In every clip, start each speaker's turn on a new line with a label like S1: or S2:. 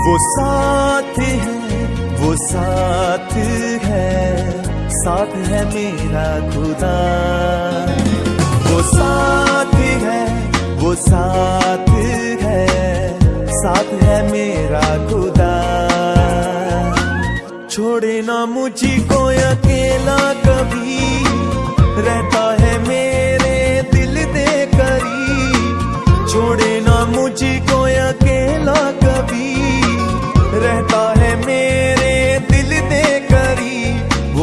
S1: वो साथ है, वो साथ है साथ है मेरा खुदा। वो साथ है, वो साथ है साथ है मेरा खुदा। छोड़े ना मुझी को अकेला कभी, रहता है मेरे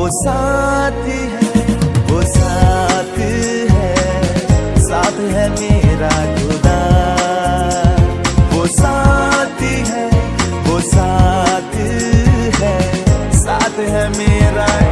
S1: साथ है, वो साथ है साथ है मेरा खुदा। वो साथ है, वो साथ है साथ है मेरा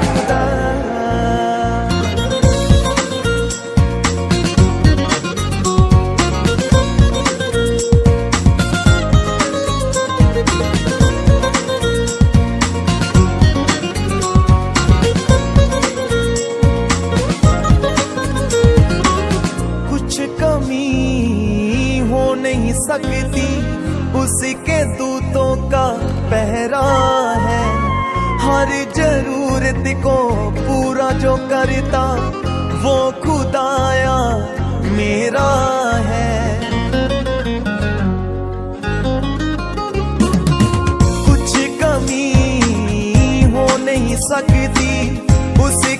S1: सकती उसके दूतों का पहरा है। हर ज़रूरत को पूरा जो करता, वो खुदाया मेरा है। कुछ कमी हो नहीं सकती। उसी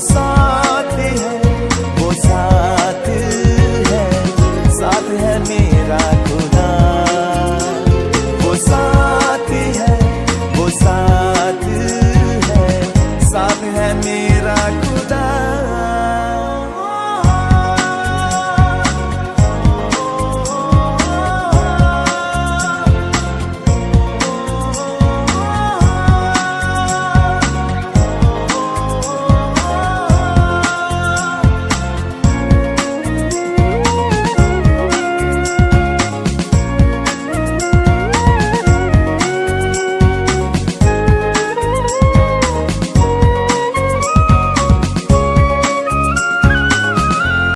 S1: साथ है, वो साथ है। साथ है मेरा खुदा। वो साथ है, वो साथ है। साथ है मेरा खुदा।